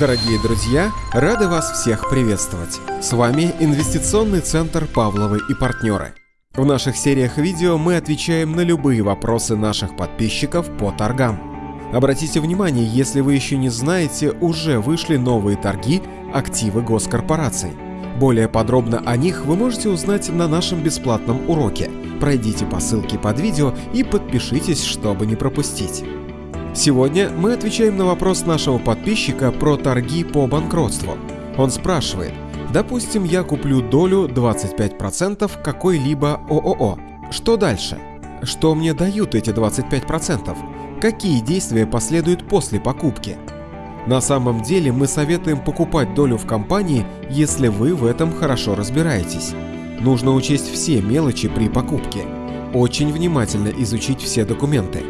Дорогие друзья, рады вас всех приветствовать. С вами Инвестиционный центр Павловы и партнеры. В наших сериях видео мы отвечаем на любые вопросы наших подписчиков по торгам. Обратите внимание, если вы еще не знаете, уже вышли новые торги активы госкорпораций. Более подробно о них вы можете узнать на нашем бесплатном уроке. Пройдите по ссылке под видео и подпишитесь, чтобы не пропустить. Сегодня мы отвечаем на вопрос нашего подписчика про торги по банкротству. Он спрашивает, допустим, я куплю долю 25% какой-либо ООО. Что дальше? Что мне дают эти 25%? Какие действия последуют после покупки? На самом деле мы советуем покупать долю в компании, если вы в этом хорошо разбираетесь. Нужно учесть все мелочи при покупке. Очень внимательно изучить все документы.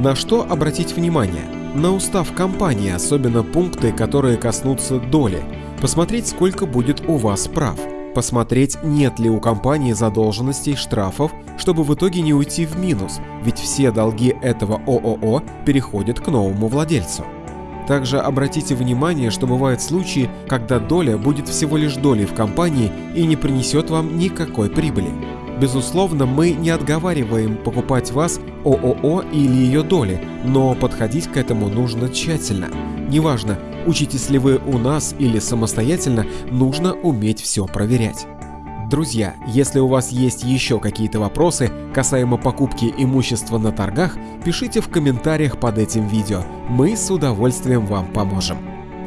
На что обратить внимание? На устав компании, особенно пункты, которые коснутся доли. Посмотреть, сколько будет у вас прав. Посмотреть, нет ли у компании задолженностей, штрафов, чтобы в итоге не уйти в минус, ведь все долги этого ООО переходят к новому владельцу. Также обратите внимание, что бывают случаи, когда доля будет всего лишь долей в компании и не принесет вам никакой прибыли. Безусловно, мы не отговариваем покупать вас ООО или ее доли, но подходить к этому нужно тщательно. Неважно, учитесь ли вы у нас или самостоятельно, нужно уметь все проверять. Друзья, если у вас есть еще какие-то вопросы касаемо покупки имущества на торгах, пишите в комментариях под этим видео, мы с удовольствием вам поможем.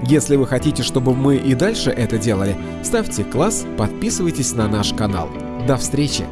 Если вы хотите, чтобы мы и дальше это делали, ставьте класс, подписывайтесь на наш канал. До встречи!